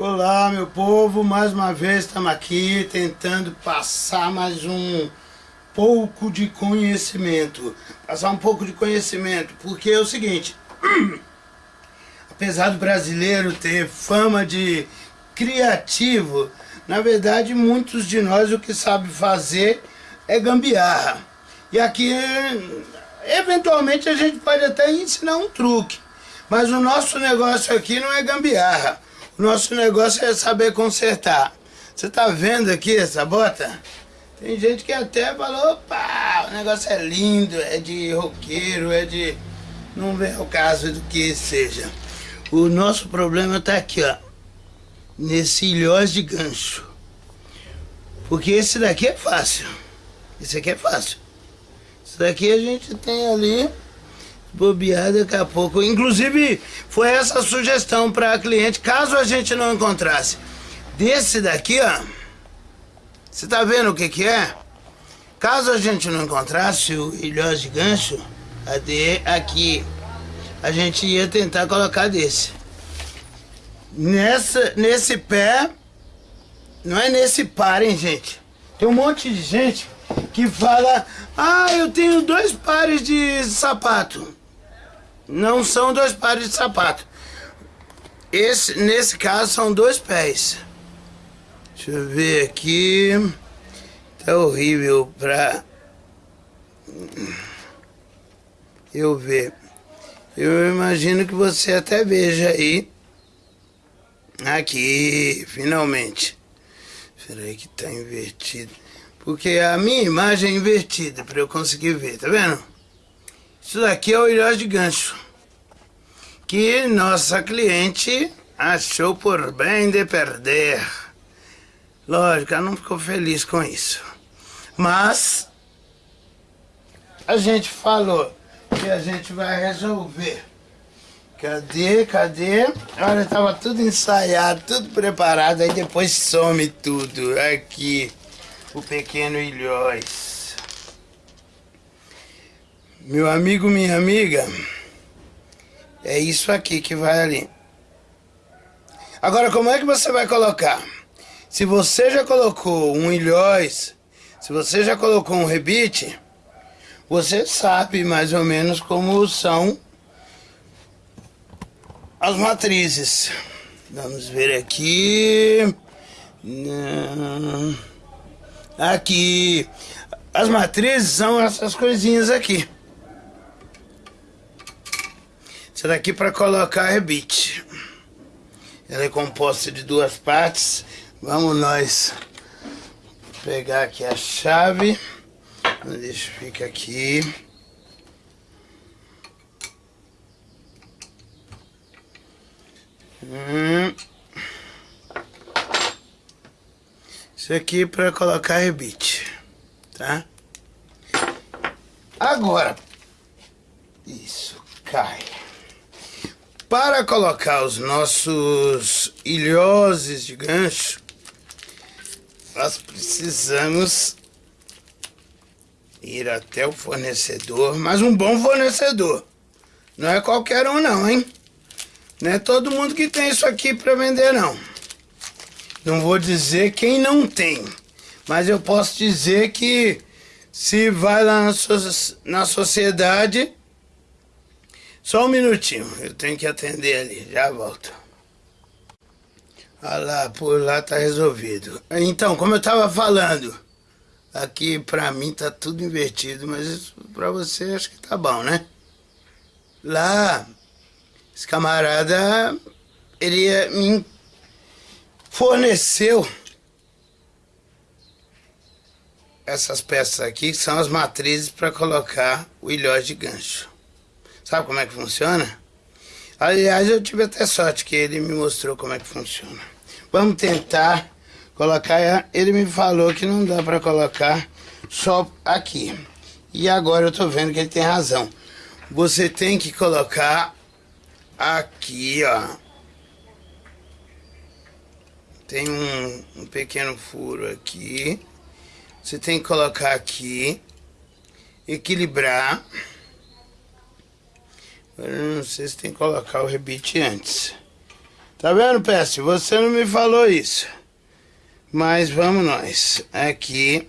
Olá, meu povo, mais uma vez estamos aqui tentando passar mais um pouco de conhecimento. Passar um pouco de conhecimento, porque é o seguinte, apesar do brasileiro ter fama de criativo, na verdade muitos de nós o que sabe fazer é gambiarra. E aqui, eventualmente, a gente pode até ensinar um truque. Mas o nosso negócio aqui não é gambiarra. Nosso negócio é saber consertar. Você tá vendo aqui essa bota? Tem gente que até falou, opa, o negócio é lindo, é de roqueiro, é de... Não vem o caso do que seja. O nosso problema tá aqui, ó. Nesse ilhós de gancho. Porque esse daqui é fácil. Esse aqui é fácil. Isso daqui a gente tem ali bobear daqui a pouco. Inclusive, foi essa sugestão para a cliente, caso a gente não encontrasse. Desse daqui, ó. Você tá vendo o que que é? Caso a gente não encontrasse o ilhós de gancho, cadê aqui? A gente ia tentar colocar desse. Nessa, nesse pé, não é nesse par, hein, gente? Tem um monte de gente que fala, ah, eu tenho dois pares de sapato. Não são dois pares de sapato. Esse, nesse caso são dois pés. Deixa eu ver aqui. Tá horrível pra eu ver. Eu imagino que você até veja aí. Aqui, finalmente. Espera aí que tá invertido. Porque a minha imagem é invertida para eu conseguir ver, tá vendo? Isso daqui é o ilhós de gancho. Que nossa cliente achou por bem de perder. Lógico, ela não ficou feliz com isso. Mas a gente falou que a gente vai resolver. Cadê, cadê? Olha, tava tudo ensaiado, tudo preparado, aí depois some tudo. Aqui o pequeno Ilhóis. Meu amigo, minha amiga, é isso aqui que vai ali. Agora, como é que você vai colocar? Se você já colocou um ilhóis, se você já colocou um rebite, você sabe mais ou menos como são as matrizes. Vamos ver aqui. Aqui. As matrizes são essas coisinhas aqui. Essa daqui para colocar rebite. Ela é composta de duas partes. Vamos nós pegar aqui a chave. Deixa fica aqui. Hum. Isso aqui para colocar rebite, tá? Agora, isso, cai. Para colocar os nossos ilhoses de gancho, nós precisamos ir até o fornecedor, mas um bom fornecedor. Não é qualquer um não, hein? Não é todo mundo que tem isso aqui para vender não. Não vou dizer quem não tem, mas eu posso dizer que se vai lá na, so na sociedade... Só um minutinho, eu tenho que atender ali, já volto. Ah lá, por lá tá resolvido. Então, como eu tava falando, aqui pra mim tá tudo invertido, mas pra você acho que tá bom, né? Lá, esse camarada, ele me forneceu essas peças aqui, que são as matrizes para colocar o ilhós de gancho. Sabe como é que funciona? Aliás, eu tive até sorte que ele me mostrou como é que funciona. Vamos tentar colocar... Ele me falou que não dá para colocar só aqui. E agora eu tô vendo que ele tem razão. Você tem que colocar aqui, ó tem um, um pequeno furo aqui. Você tem que colocar aqui. Equilibrar. Não sei se tem que colocar o rebite antes. Tá vendo, Peste? Você não me falou isso. Mas vamos nós. Aqui.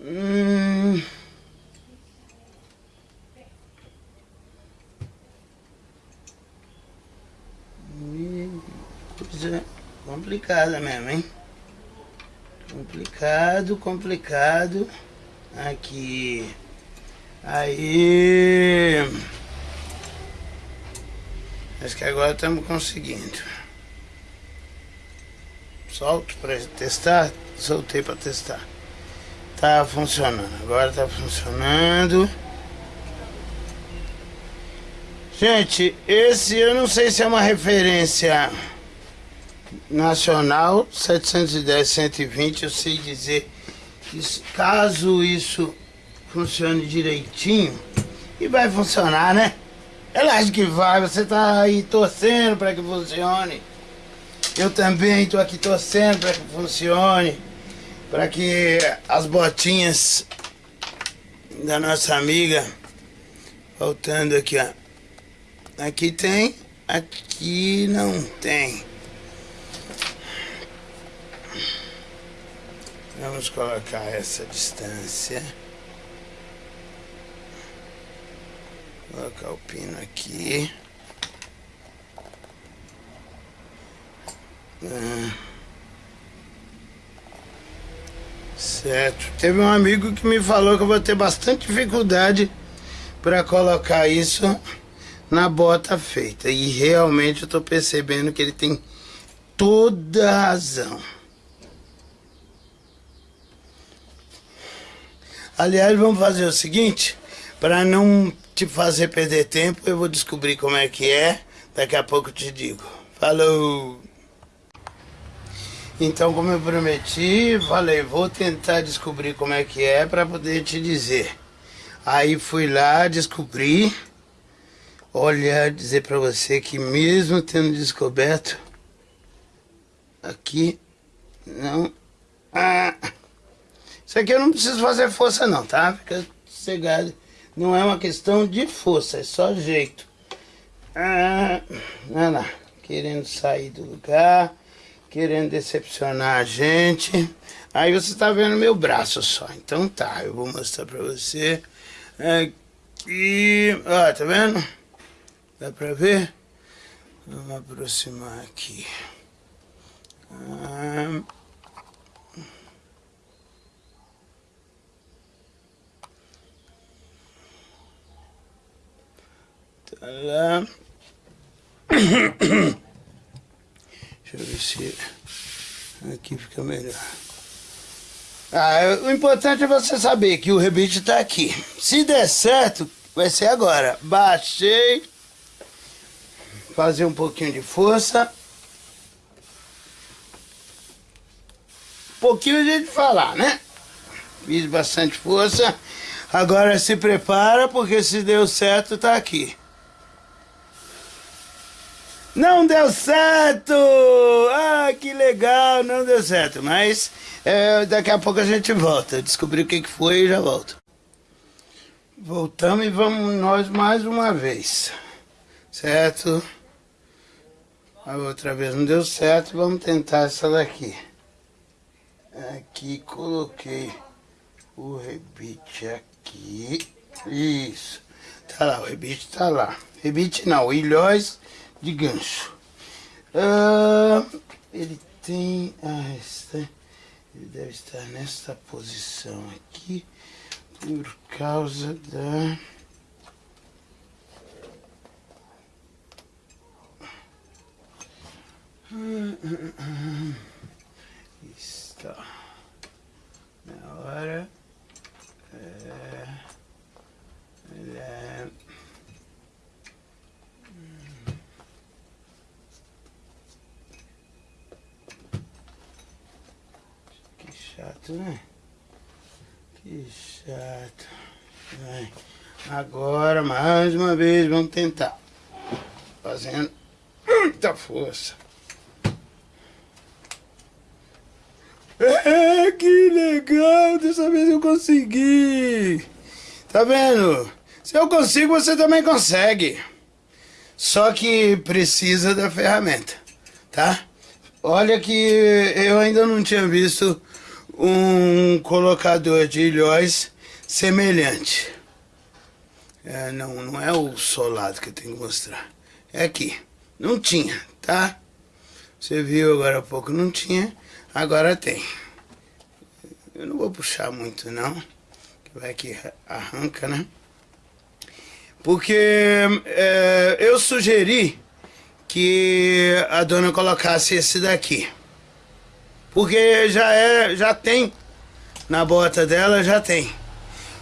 Hum... Coisa complicada mesmo, hein? Complicado, complicado. Aqui. Aí. Acho que agora estamos conseguindo. Solto para testar. Soltei para testar. Tá funcionando. Agora tá funcionando. Gente, esse eu não sei se é uma referência nacional 710 120 eu sei dizer caso isso funcione direitinho e vai funcionar né? Eu acho que vai você tá aí torcendo para que funcione. Eu também estou aqui torcendo para que funcione para que as botinhas da nossa amiga voltando aqui ó. Aqui tem aqui não tem. Vamos colocar essa distância. Colocar o pino aqui. Ah. Certo. Teve um amigo que me falou que eu vou ter bastante dificuldade para colocar isso na bota feita. E realmente eu tô percebendo que ele tem toda a razão. Aliás, vamos fazer o seguinte, para não te fazer perder tempo, eu vou descobrir como é que é, daqui a pouco eu te digo. Falou! Então, como eu prometi, falei, vou tentar descobrir como é que é para poder te dizer. Aí fui lá, descobri. Olha, dizer para você que mesmo tendo descoberto, aqui não... Ah... Isso aqui eu não preciso fazer força não, tá? Fica cegado. Não é uma questão de força, é só jeito. Ah, lá, querendo sair do lugar, querendo decepcionar a gente. Aí você tá vendo meu braço só. Então tá, eu vou mostrar pra você. Aqui, ó, tá vendo? Dá pra ver? Vamos aproximar aqui. Ah, Tá lá. Deixa eu ver se aqui fica melhor. Ah, o importante é você saber que o rebite tá aqui. Se der certo, vai ser agora. Baixei. Fazer um pouquinho de força. Um pouquinho gente falar, né? Fiz bastante força. Agora se prepara, porque se deu certo, tá aqui. Não deu certo! Ah, que legal, não deu certo. Mas é, daqui a pouco a gente volta. Descobri o que, que foi e já volto. Voltamos e vamos nós mais uma vez. Certo? A outra vez não deu certo, vamos tentar essa daqui. Aqui coloquei o rebite aqui. Isso. Tá lá, o rebite tá lá. Rebite não, ilhóis de gancho. Uh, ele tem... Ah, está, ele deve estar nesta posição aqui por causa da... Está. Na hora chato, né? Que chato. Vai. Agora, mais uma vez, vamos tentar. Fazendo muita força. É, que legal! Dessa vez eu consegui! Tá vendo? Se eu consigo, você também consegue. Só que precisa da ferramenta, tá? Olha que eu ainda não tinha visto um colocador de ilhóis semelhante. É, não, não é o solado que eu tenho que mostrar. É aqui. Não tinha, tá? Você viu agora há pouco, não tinha. Agora tem. Eu não vou puxar muito, não. Vai que arranca, né? Porque é, eu sugeri que a dona colocasse esse daqui. Porque já é, já tem na bota dela, já tem.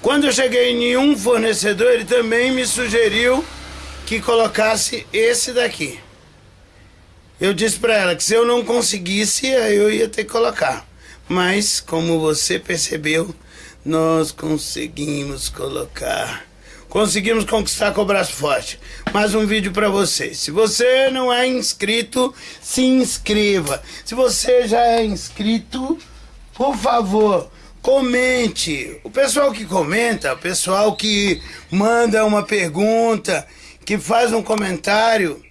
Quando eu cheguei em um fornecedor, ele também me sugeriu que colocasse esse daqui. Eu disse para ela que se eu não conseguisse, eu ia ter que colocar. Mas, como você percebeu, nós conseguimos colocar conseguimos conquistar com o braço forte. Mais um vídeo para vocês. Se você não é inscrito, se inscreva. Se você já é inscrito, por favor, comente. O pessoal que comenta, o pessoal que manda uma pergunta, que faz um comentário,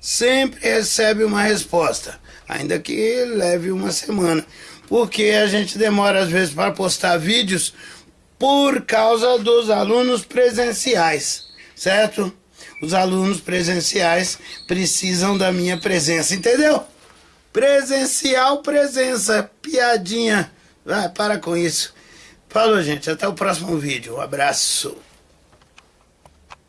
sempre recebe uma resposta, ainda que leve uma semana. Porque a gente demora às vezes para postar vídeos por causa dos alunos presenciais, certo? Os alunos presenciais precisam da minha presença, entendeu? Presencial presença, piadinha. Vai, para com isso. Falou, gente. Até o próximo vídeo. Um abraço.